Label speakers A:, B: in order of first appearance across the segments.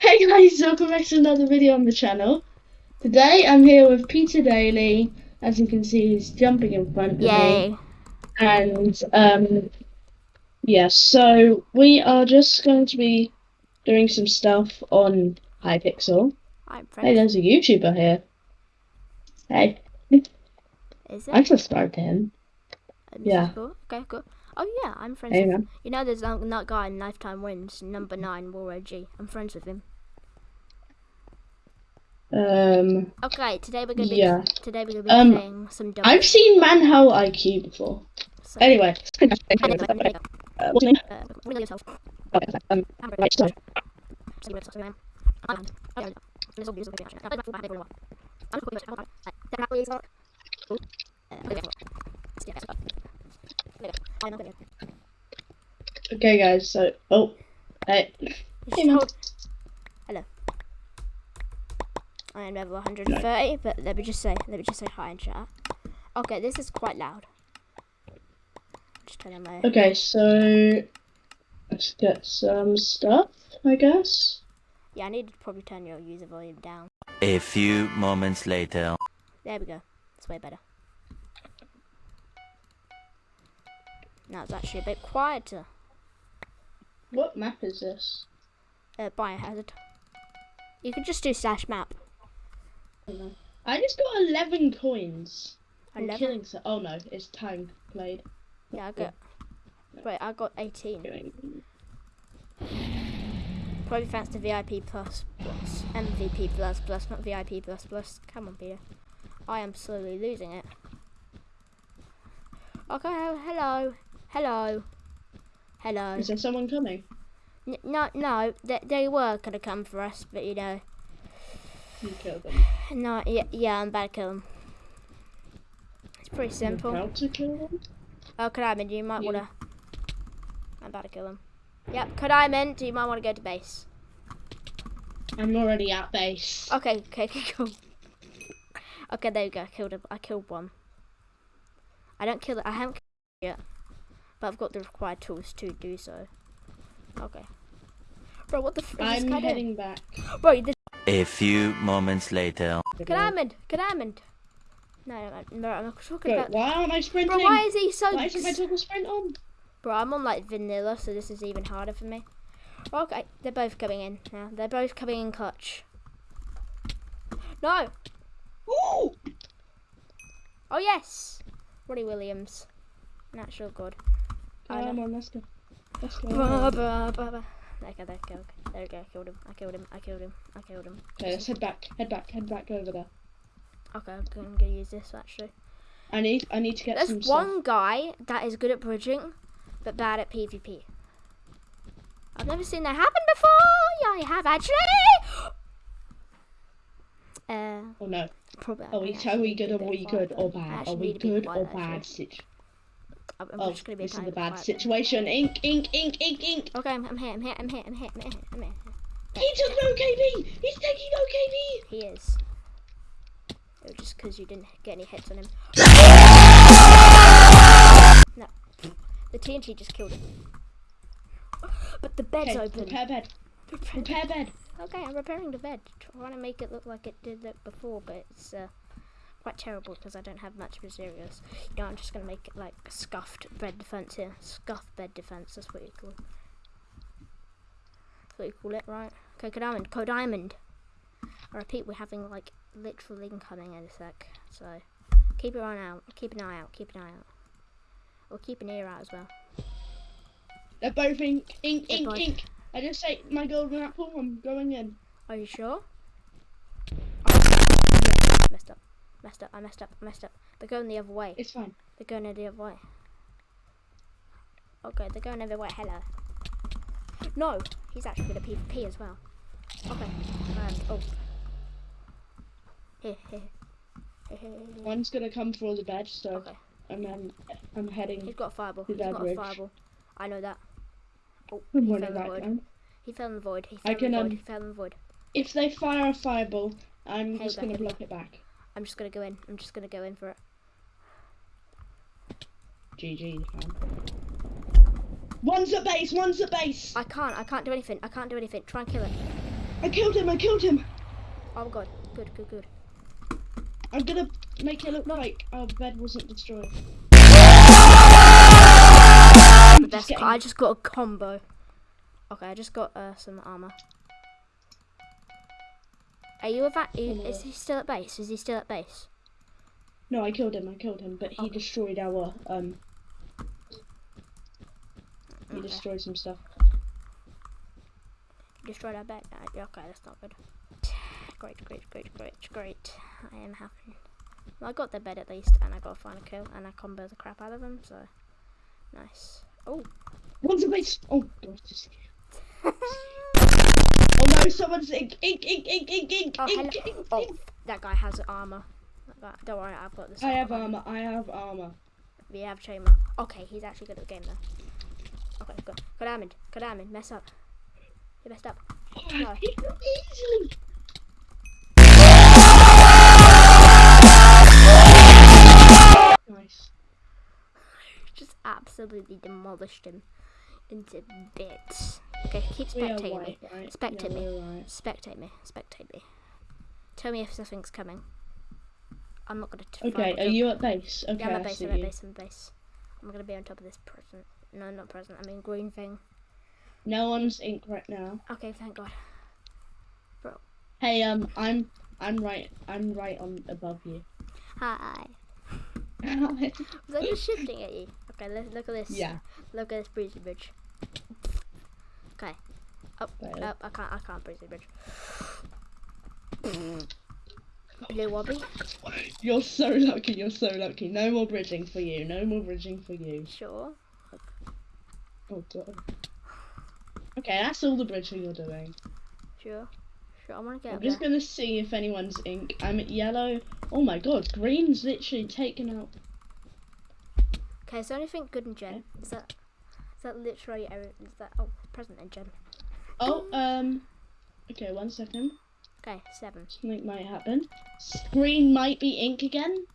A: Hey guys, welcome back to another video on the channel. Today I'm here with Peter Daly. As you can see, he's jumping in front of me.
B: Yay.
A: And um, yeah, so we are just going to be doing some stuff on Hypixel.
B: I'm
A: Hey, there's a YouTuber here. Hey,
B: Is it?
A: I'm
B: it?
A: subscribed to him.
B: Um,
A: yeah.
B: Cool. Okay, cool. Oh yeah, I'm friends
A: Hey
B: with
A: him.
B: You know there's that, that guy in Lifetime Wins, number nine, Warrior G. I'm friends with him.
A: Um,
B: Okay, today we're gonna be
A: Yeah.
B: today we're gonna be
A: Um,
B: playing some double
A: I've seen Manhole IQ before.
B: so-
A: Anyway.
B: Anyway,
A: Uh, what's your name?
B: uh, really yourself.
A: Okay, um, right, so,
B: So you were so, I'm on. Yeah. This will be- this will be actually. I played my full back for a while. I'm just calling it- then how will you start? Ooh. Okay,
A: guys, so, oh, hey, Hey, man.
B: Hold- I am level 130, but let me just say, let me just say hi in chat. Okay, this is quite loud. Just turn on my.
A: Okay, so let's get some stuff, I guess.
B: Yeah, I need to probably turn your user volume down.
C: A few moments later.
B: There we go. It's way better. Now it's actually a bit quieter.
A: What map is this?
B: Uh, biohazard. You can just do slash map.
A: I just got 11 coins. I'm
B: 11?
A: killing so. Oh no, it's time played.
B: Yeah, I got. Wait, I got 18. Probably thanks to VIP plus plus MVP plus plus, not VIP plus plus. Come on, Peter. I am slowly losing it. Okay, oh, hello, hello, hello.
A: Is there someone coming?
B: N- no, no, they, they were gonna come for us, but you know,
A: You kill them.
B: No, yeah, yeah, I'm about to kill him. It's pretty simple.
A: How to kill them?
B: Oh, you might
A: You-
B: wanna. I'm about to kill him. Yep, Kadiman, do you might want to go to base?
A: I'm already at base.
B: Okay, okay, okay, cool. Okay, there you go. I killed him. I killed one. I don't kill it. I haven't killed it yet, but I've got the required tools to do so. Okay. Bro, what the f- is this
A: I'm
B: doing?
A: heading back.
B: Bro, this
C: A few moments later.
B: Kadiman, Kadiman. No, no, no, no, I'm not talking
A: Bro,
B: about.
A: why aren't I sprinting?
B: Bro, why is he so?
A: Why isn't my toggle sprint on?
B: Bro, I'm on like vanilla, so this is even harder for me. Okay, they're both coming in now. They're both coming in clutch. No!
A: Ooh!
B: Oh yes! Roddy Williams. Natural good. I
A: Come
B: know.
A: on, let's go. Let's go.
B: Bah, bah, bah, bah. There we go, there we go. There we go, I killed him. I killed him. I killed him. I killed him.
A: Okay, let's head back. Head back. Head back over there.
B: Okay, I'm gonna, I'm gonna use this actually.
A: I need. I need to get
B: There's
A: some stuff.
B: one guy that is good at bridging, but bad at PvP. I've never seen that happen before. Yeah, I have actually. Uh,
A: Oh no.
B: probably.
A: Are we, are we good or are we good or bad? Are we
B: need to be
A: good or bad?
B: actually. I'm,
A: oh,
B: just gonna be a
A: this is a bad
B: quiet.
A: situation. Ink, ink, ink, ink, ink.
B: Okay, I'm, I'm here. I'm here. I'm here. I'm here. I'm here. I'm here.
A: He took no KB. He's taking no KB.
B: He is. It was just because you didn't get any hits on him. No. The TNT just killed him. But the bed's
A: Okay,
B: open.
A: repair bed. Repair bed.
B: Okay, I'm repairing the bed. Trying to make it look like it did look before, but it's uh, quite terrible because I don't have much materials. You know, I'm just going to make it like scuffed bed defense here. Scuffed bed defense, that's what you call That's what you call it, right? Okay, Diamond, Code Diamond. I repeat, we're having like literal incoming in a sec, so keep your eye out. Keep an eye out. Keep an eye out. Or keep an ear out as well.
A: They're both ink, ink,
B: They're
A: ink,
B: both-
A: ink. I just say my golden apple. I'm going in.
B: Are you sure? Oh, messed up. Messed up. I messed up. I messed up. They're going the other way.
A: It's fine.
B: They're going the other way. Okay, they're going the other way. Hello. No, he's actually going to PvP as well. Okay. Um, oh. Here, here.
A: One's gonna come for the bed, so
B: Okay.
A: and then I'm heading.
B: He's got a fireball.
A: He's
B: got a fireball. I know that. Oh, he fell in the void. He fell in the void. He fell
A: I
B: in
A: can,
B: the void.
A: um,
B: He fell in the void.
A: If they fire a fireball, I'm
B: Hey,
A: just gonna block it back.
B: I'm just gonna go in. I'm just gonna go in for it.
A: GG, fam. One's at base. One's at base.
B: I can't. I can't do anything. I can't do anything. Try and kill him.
A: I killed him. I killed him.
B: Oh my god. Good, good, good.
A: I'm gonna make it look like our bed wasn't destroyed.
B: The best.
A: getting-
B: I just got a combo. Okay, I just got uh, some armor. Are you are you- Is he still at base? Is he still at base?
A: No, I killed him. I killed him, but he destroyed our um. He
B: Okay.
A: destroyed some stuff.
B: Destroyed our bed. Uh, okay, that's not good. Great, great, great, great, great. I am happy. Well, I got the bed at least, and I got a final kill, and I combo the crap out of him. So nice. Oh.
A: One's a base. Oh god. Just... Oh no! Someone's ink, ink, ink, ink, ink, ink,
B: Oh,
A: ink, ink,
B: Oh,
A: ink.
B: that guy has armor. That Don't worry, I've got this.
A: I have armor. I have armor.
B: We have Chamber. Okay, he's actually good at the game though. Okay, good. Good Amid. Good Amid. Mess up. You messed up. Oh, no.
A: He killed me easily. Nice.
B: Just absolutely demolished him into bits. Okay, keep spectating me.
A: right?
B: Spectate
A: yeah,
B: me.
A: right.
B: Spectate me. Spectate me. Tell me if something's coming. I'm not gonna.
A: Okay, are you at base? Okay,
B: Yeah, I'm at base. I'm at base. I'm at base. I'm gonna be on top of this present. No, not present. I mean green thing.
A: No one's ink right now.
B: Okay, thank God. Bro.
A: Hey, um, I'm I'm right I'm right on above you.
B: Hi. Was I just shifting at you? Okay, let's look at this.
A: yeah.
B: Look at this breezy bridge. Okay. Up,
A: Right.
B: up. I can't. I can't breezy bridge. Blue wobbly.
A: You're so lucky. You're so lucky. No more bridging for you. No more bridging for you.
B: Sure.
A: Oh god. Okay, that's all the bridging you're doing.
B: Sure. Sure. I want to get
A: I'm
B: up
A: just
B: there.
A: gonna see if anyone's ink. I'm at yellow. Oh my god, green's literally taken out.
B: Okay. Is there anything good in Gen? Is that? Is that literally? every- Is that? Oh, present in Gen.
A: Oh, um. Okay, one second.
B: Okay. Seven.
A: Something might happen. Green might be ink again.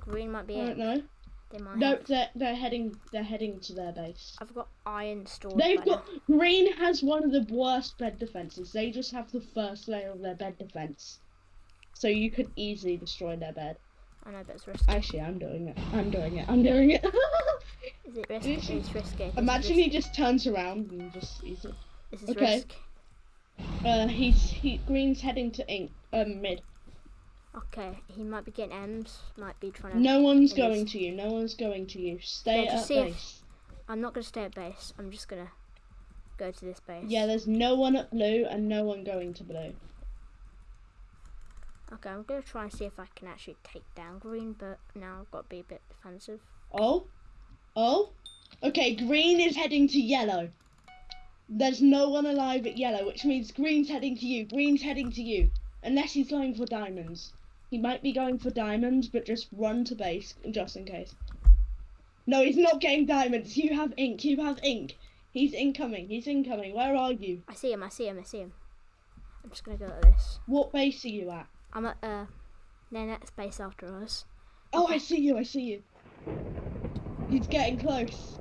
B: Green might be
A: I don't know.
B: They might.
A: No,
B: have-
A: they're they're heading they're heading to their base.
B: I've got iron stored.
A: They've got green has one of the worst bed defenses. They just have the first layer of their bed defense, so you could easily destroy their bed.
B: I know, but it's risky.
A: Actually, I'm doing it. I'm doing it. I'm doing it.
B: Is it risky?
A: This-
B: It's risky.
A: Imagine
B: risky.
A: he just turns around and just sees it.
B: This is
A: okay.
B: risk.
A: Uh, he's he green's heading to ink um mid.
B: Okay, he might be getting M's. Might be trying to.
A: No one's going
B: is.
A: to you. No one's going to you. Stay
B: Yeah,
A: at base.
B: I'm not gonna stay at base. I'm just gonna go to this base.
A: Yeah, there's no one at blue and no one going to blue.
B: Okay, I'm gonna try and see if I can actually take down green, but now I've got to be a bit defensive.
A: Oh, oh, okay. Green is heading to yellow. There's no one alive at yellow, which means green's heading to you. Green's heading to you, unless he's going for diamonds. He might be going for diamonds, but just run to base just in case. No, he's not getting diamonds. You have ink. You have ink. He's incoming. He's incoming. Where are you?
B: I see him. I see him. I see him. I'm just gonna go like this.
A: What base are you at?
B: I'm at uh, next base after us.
A: Oh, I see you. I see you. He's getting close.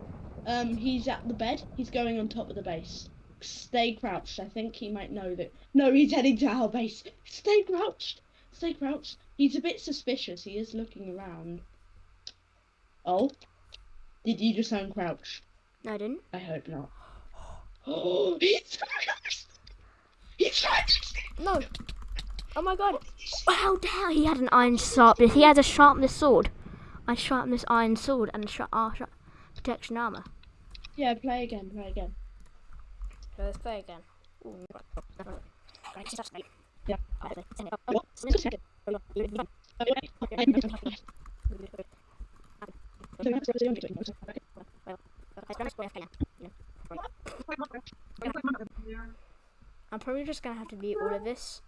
A: Um, he's at the bed. He's going on top of the base. Stay crouched. I think he might know that. No, he's heading to our base. Stay crouched. Stay crouched. He's a bit suspicious. He is looking around. Oh, did you just uncrouch?
B: No, I didn't.
A: I hope not. Oh, he's. He's crouched.
B: No. Oh my god. How dare he had an iron sharpness? He has a sharpness sword. I sharpness iron sword and sh- uh, sh- protection armor.
A: Yeah, play again. Play again.
B: Let's play again.
A: Yeah.
B: I'm probably just gonna have to mute all of this.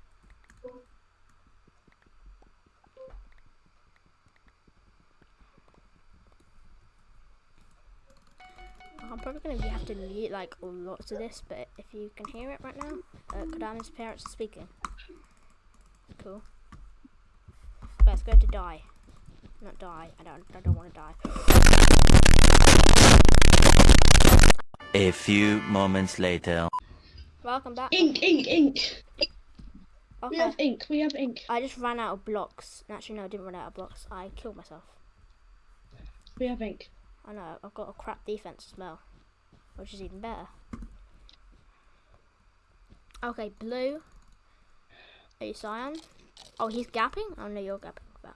B: I'm probably gonna have to mute like lots of this, but if you can hear it right now, uh, Kodama's parents are speaking. Cool. Okay, let's go to die. Not die. I don't. I don't want to die.
C: A few moments later.
B: Welcome back.
A: Ink, ink, ink. We
B: Okay.
A: have ink. We have ink.
B: I just ran out of blocks. Actually, no, I didn't run out of blocks. I killed myself.
A: We have ink.
B: I know. I've got a crap defense as well, which is even better. Okay, blue. Are you cyan? Oh, he's gapping. Oh no, you're gapping. But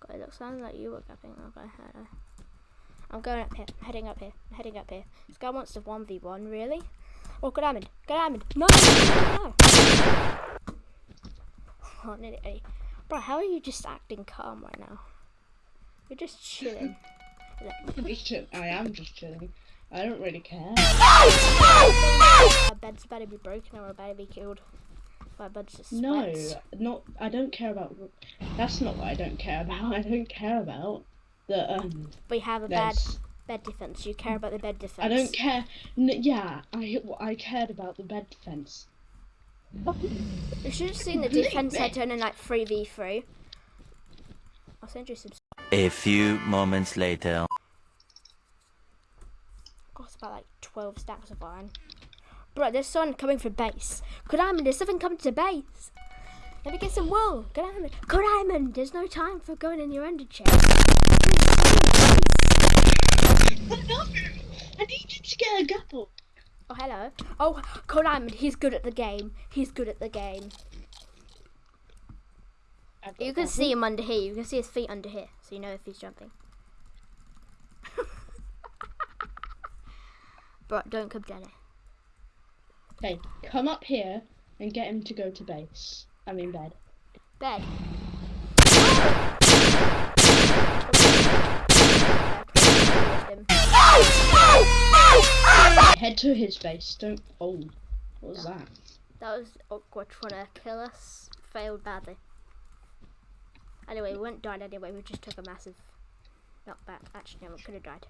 B: God, it looks like you were gapping. Okay, know. I'm going up here. I'm heading up here. I'm heading up here. This guy wants to one v one. Really? Oh, good diamond. Good diamond. No, no. Oh, nearly. Bro, how are you just acting calm right now? You're just chilling.
A: I am just chilling. I don't really care.
B: Our bed's about to be broken or we're about to be killed My bed's just
A: No, not. I don't care about. That's not what I don't care about. I don't care about the um.
B: We have a bad
A: There's,
B: bed defense. You care about the bed defense.
A: I don't care. N- yeah, I I cared about the bed defense.
B: You should have seen the defense had turned in like 3v3. I'll send you some.
C: A few moments later.
B: Got about like 12 stacks of iron. Bro, there's someone coming from base. Good Diamond, there's something coming to base. Let me get some wool. Good Diamond. Good Diamond, there's no time for going in your ender chest.
A: no, I needed to get a gapple.
B: Oh, hello. Oh, Good Diamond, he's good at the game. He's good at the game. You can see him under here. You can see his feet under here, so you know if he's jumping. Bro, don't come down here.
A: Okay, come up here and get him to go to base. I mean bed.
B: Bed.
A: Head to his base. Don't. Oh, what was that?
B: That was awkward trying to kill us. Failed badly. Anyway, we weren't died anyway. We just took a massive knockback. Actually, no, we could have died.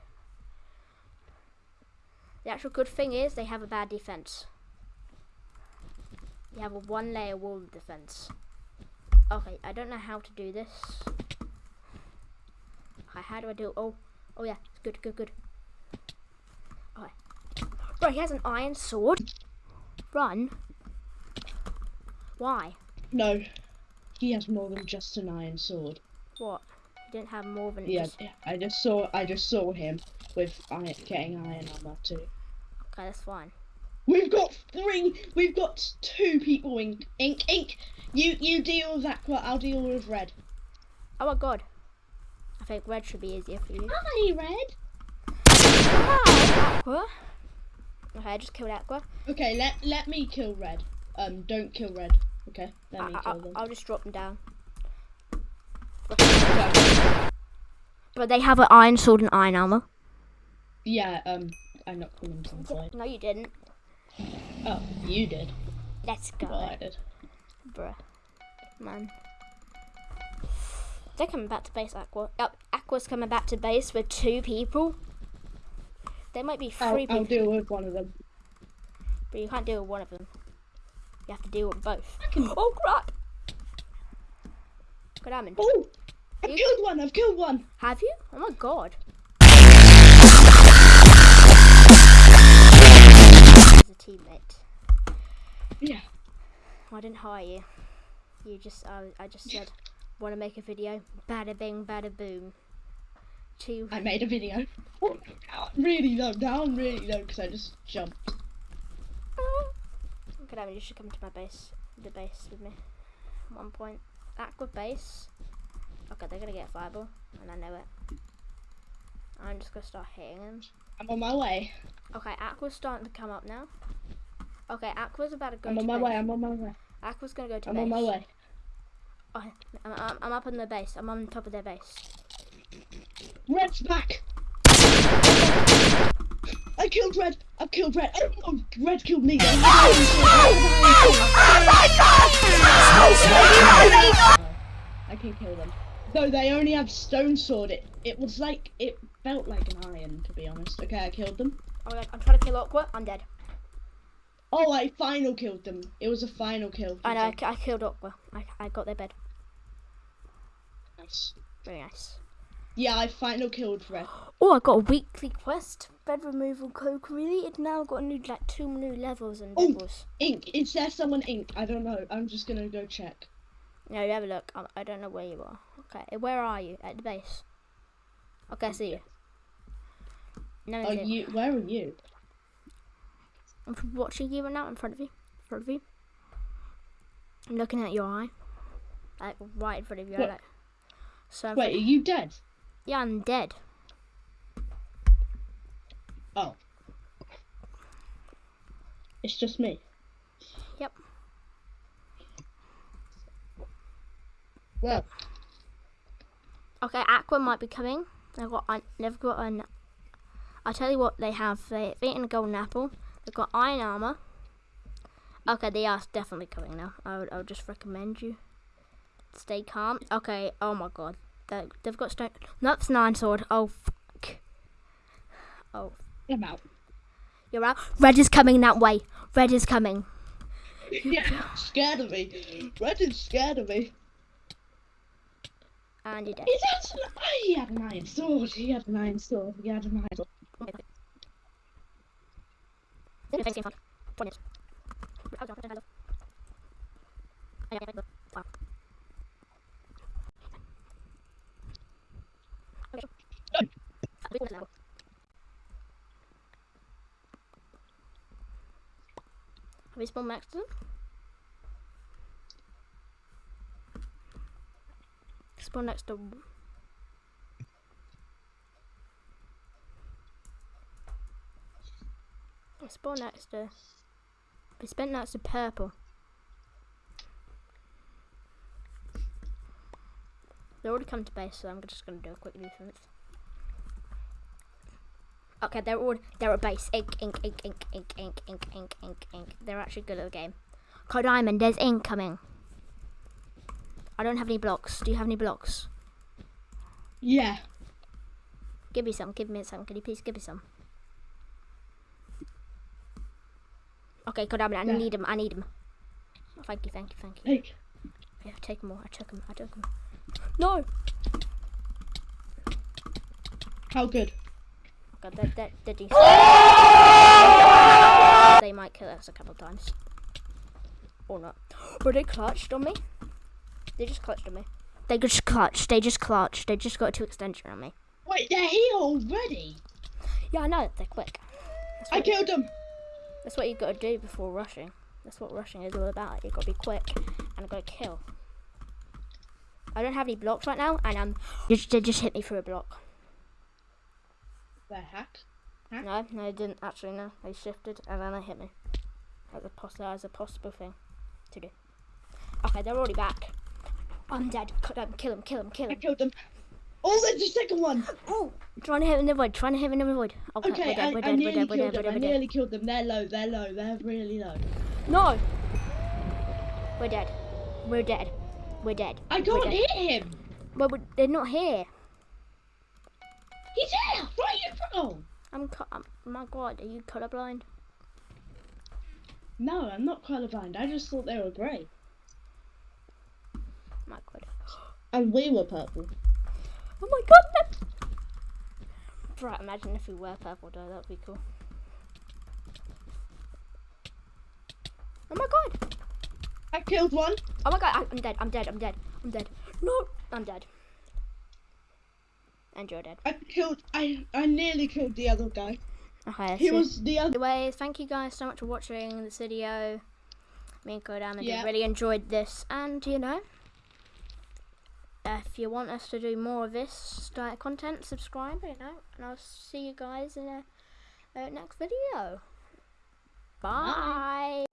B: The actual good thing is they have a bad defense. They have a one layer wall defense. Okay, I don't know how to do this. Okay, how do I do? Oh, oh yeah, it's good, good, good. Okay, bro, he has an iron sword. Run. Why?
A: No, he has more than just an iron sword.
B: What? He didn't have more than
A: Yeah,
B: just.
A: I just saw. I just saw him with iron, getting iron armor too.
B: Okay, that's fine.
A: We've got three. We've got two people. Ink, ink, ink. You, you deal with Aqua. I'll deal with Red.
B: Oh my god. I think red should be easier for you.
A: Hi, Red.
B: Hi, Aqua. Okay, I just killed Aqua.
A: Okay, let let me kill Red. Um, don't kill Red. Okay, let me
B: I,
A: kill them.
B: I, will just drop them down. But they have an iron sword and iron armor.
A: Yeah. Um, I knocked them into the side.
B: No, you didn't.
A: Oh, you did.
B: Let's go,
A: Well, I did.
B: bruh. Man. They're coming back to base, Aqua. Yep, Aqua's coming back to base with two people. There might be 3
A: I'll,
B: people,
A: I'll deal with one of them.
B: but you can't deal with one of them. You have to deal with both. Oh crap! Good diamond.
A: Oh, I've
B: You-
A: killed one. I've killed one.
B: Have you? Oh my god. As a teammate.
A: Yeah.
B: I didn't hire you. You just, I, I just said, want to make a video? Bada bing, bada boom. Two.
A: I made a video. Oh, really low. Down really low because I just jumped.
B: Idea, you should come to my base. The base with me. One point. Aqua base. Okay, they're gonna get a fireball, and I know it. I'm just gonna start hitting them.
A: I'm on my way.
B: Okay, Aqua's starting to come up now. Okay, Aqua's about to go
A: I'm
B: to
A: on my
B: base.
A: way. I'm on my way.
B: Aqua's gonna go to
A: I'm
B: base.
A: on my way.
B: Okay, I'm, I'm, I'm up on the base. I'm on top of their base.
A: Red's back. I killed Red. I've killed Red. Oh, oh, Red killed me. Oh then. I can kill them. Though they only have stone sword. It it was like it felt like an iron to be honest. Okay, I killed them.
B: Oh my god, I'm trying to kill Aqua. I'm dead.
A: Oh, I final killed them. It was a final kill.
B: I know, I, I killed Aqua. I, I got their bed.
A: Nice.
B: Very nice.
A: Yeah, I final killed Red.
B: Oh, I got a weekly quest. Bed removal code it Now got new like two new levels and
A: Oh.
B: levels.
A: Ink. Is there someone ink? I don't know. I'm just gonna go check.
B: No, you have a look. I, I don't know where you are. Okay, eh, where are you? At the base. Okay, I see you. No,
A: Are you? Where are you?
B: I'm watching you right now in front of you. In front of you. I'm looking at your eye. Like right in front of you. Like, so
A: Wait, are you dead?
B: yeah, I'm dead.
A: Oh. It's just me.
B: Yep.
A: Well,
B: Okay, Aqua might be coming. They've got. I they've got an. I'll tell you what they have. They've eaten a golden apple. They've got iron armor. Okay, they are definitely coming now. I would, I would just recommend you stay calm. Okay. Oh my god. They, they've got stone. No, it's nine sword. Oh fuck. Oh,
A: I'm out.
B: you're out. Red is coming that way. Red is coming.
A: yeah, scared of me. Red is scared of me.
B: And you're dead.
A: He had, an, oh, he had an iron sword. He had an iron sword. He had an iron sword.
B: Have next to? Spawn next to. Spawn next to. We spent next to purple. They already come to base, so I'm just gonna do a quick defense. Okay, they're all they're at base. Ink, ink, ink, ink, ink, ink, ink, ink, ink, ink. They're actually good at the game. Code Diamond, there's ink coming. I don't have any blocks. Do you have any blocks?
A: Yeah.
B: Give me some. Give me some. Can you please give me some? Okay, Code Diamond, I
A: Yeah.
B: need them. I need them. Oh, thank you, thank you, thank you.
A: Hey,
B: Yeah, take them all. I took them. I took them. No.
A: how good?
B: God, they're, they're, they're decent. they might kill us a couple of times. Or not. But they clutched on me. They just clutched on me. They just clutched. They just clutched. They just got two extension on me.
A: Wait, they're here already.
B: Yeah, I know. They're quick.
A: I killed them.
B: that's what you've got to do before rushing. That's what rushing is all about. You've got to be quick and got to kill. I don't have any blocks right now, and um, they just hit me through a block.
A: They're hacked.
B: No, no, they didn't actually. No, they shifted and then they hit me. As a poss- as a possible thing to do. Okay, they're already back. I'm dead. Cut them. Kill him. Kill him. Kill
A: I killed them. Oh, there's the second one.
B: Oh, trying to hit him in the void. Trying to hit him in the void. Okay,
A: Okay,
B: we're dead.
A: I,
B: We're
A: I
B: dead. We're
A: nearly
B: dead. We're
A: killed
B: dead. We're
A: them. I.
B: We're dead.
A: nearly killed them. They're low. They're low. They're really low.
B: No. We're dead. We're dead. We're dead.
A: I
B: We're
A: can't
B: dead.
A: hit him.
B: Well, we- they're not here.
A: He's here. Right in front. Oh.
B: I'm. I'm my God, are you colorblind?
A: No, I'm not colorblind. I just thought they were grey.
B: My God.
A: And we were purple.
B: Oh my God. that- Right, imagine if we were purple though. That would be cool. Oh my God.
A: I killed one.
B: Oh my god, I- I'm dead, I'm dead, I'm dead, I'm dead. No, I'm dead. And you're dead.
A: I killed. I I nearly killed the other guy.
B: Okay,
A: He
B: it.
A: was the other.
B: Anyways, thank you guys so much for watching this video. Me and Kodam
A: Yeah.
B: really enjoyed this, and you know, if you want us to do more of this of content, subscribe, you know, and I'll see you guys in a uh, next video. Bye.